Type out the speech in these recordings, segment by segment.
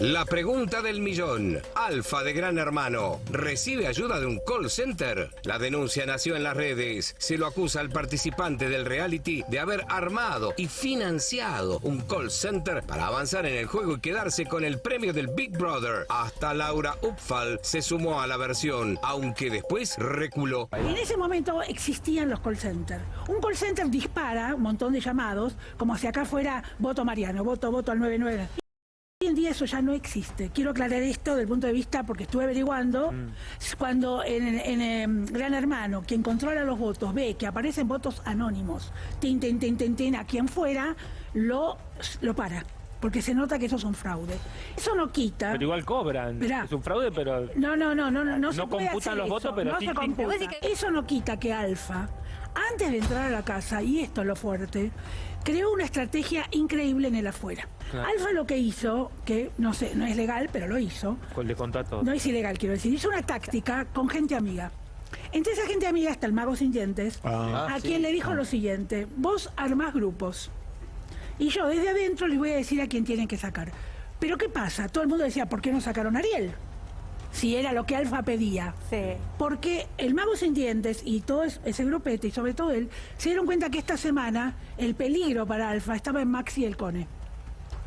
La pregunta del millón. Alfa de Gran Hermano. ¿Recibe ayuda de un call center? La denuncia nació en las redes. Se lo acusa al participante del reality de haber armado y financiado un call center para avanzar en el juego y quedarse con el premio del Big Brother. Hasta Laura Upfall se sumó a la versión, aunque después reculó. En ese momento existían los call centers. Un call center dispara un montón de llamados, como si acá fuera voto Mariano, voto, voto al 99. En día eso ya no existe. Quiero aclarar esto del punto de vista, porque estuve averiguando, cuando en, en, em, Gran Hermano, quien controla los votos, ve que aparecen votos anónimos, tin, tin, tin, tin, tin, a quien fuera, lo, lo para. Porque se nota que eso es un fraude. Eso no quita. Pero igual cobran. Mirá. Es un fraude, pero... No, no, no, no, no, no, se No puede computan hacer los eso, votos, pero no se computa. Eso no quita que Alfa, antes de entrar a la casa, y esto es lo fuerte, creó una estrategia increíble en el afuera. Claro. Alfa lo que hizo, que no sé, no es legal, pero lo hizo, Con el de contrato. no es ilegal quiero decir, hizo una táctica con gente amiga. Entre esa gente amiga está el mago sin dientes, Ah, a quien le dijo lo siguiente, vos armás grupos. Y yo desde adentro les voy a decir a quién tienen que sacar. Pero ¿qué pasa? Todo el mundo decía, ¿por qué no sacaron a Ariel? Si era lo que Alfa pedía. Sí. Porque el mago sin dientes y todo es- ese grupete, y sobre todo él, se dieron cuenta que esta semana el peligro para Alfa estaba en Maxi y el Cone.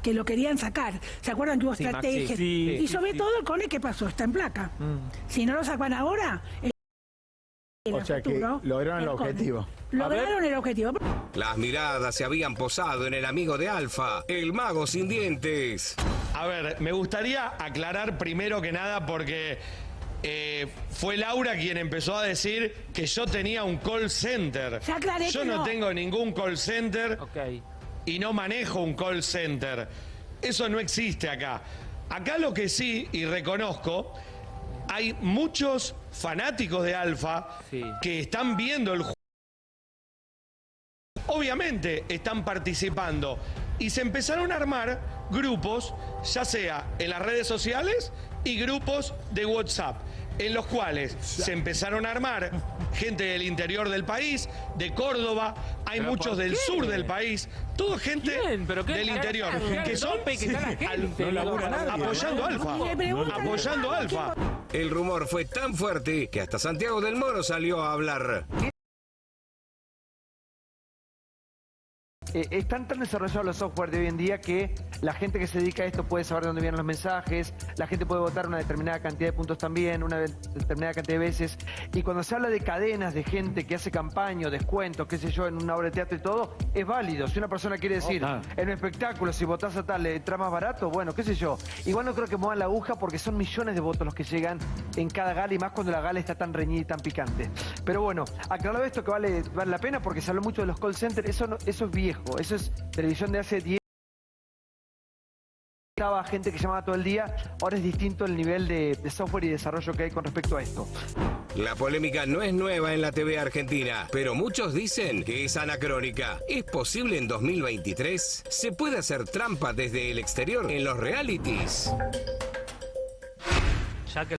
Que lo querían sacar. ¿Se acuerdan que hubo Sí, Maxi, estrategias? sí, y sí, sobre sí. todo el Cone, ¿qué pasó? Está en placa. Si no lo sacan ahora, O sea que lograron el objetivo. Lograron el objetivo. Las miradas se habían posado en el amigo de Alfa, el mago sin dientes. A ver, me gustaría aclarar primero que nada porque eh, fue Laura quien empezó a decir que yo tenía un call center. Ya aclaré yo que no no. tengo ningún call center Ok. y no manejo un call center. Eso no existe acá. Acá lo que sí, y reconozco, hay muchos fanáticos de Alfa Sí. que están viendo el juego. Obviamente están participando y se empezaron a armar grupos, ya sea en las redes sociales y grupos de WhatsApp, en los cuales se empezaron a armar gente del interior del país, de Córdoba, hay ¿Pero muchos del sur del país, toda gente del interior, que son apoyando Alfa, apoyando "Ah, ¿quién Alfa. El rumor fue tan fuerte que hasta Santiago del Moro salió a hablar. Eh, están tan desarrollados los software de hoy en día que la gente que se dedica a esto puede saber de dónde vienen los mensajes, la gente puede votar una determinada cantidad de puntos también, una de- determinada cantidad de veces. Y cuando se habla de cadenas de gente que hace campaña, descuentos, qué sé yo, en una obra de teatro y todo, es válido. Si una persona quiere decir, Ah. en un espectáculo, si votás a tal, le entra más barato, bueno, qué sé yo. Igual no creo que muevan la aguja porque son millones de votos los que llegan en cada gala y más cuando la gala está tan reñida y tan picante. Pero bueno, aclarado esto que vale, vale la pena porque se habló mucho de los call centers, eso, no- eso es viejo, eso es televisión de hace 10 estaba gente que llamaba todo el día, ahora es distinto el nivel de, de software y desarrollo que hay con respecto a esto. La polémica no es nueva en la TV argentina, pero muchos dicen que es anacrónica. ¿Es posible en 2023? ¿Se puede hacer trampa desde el exterior en los realities? Ya que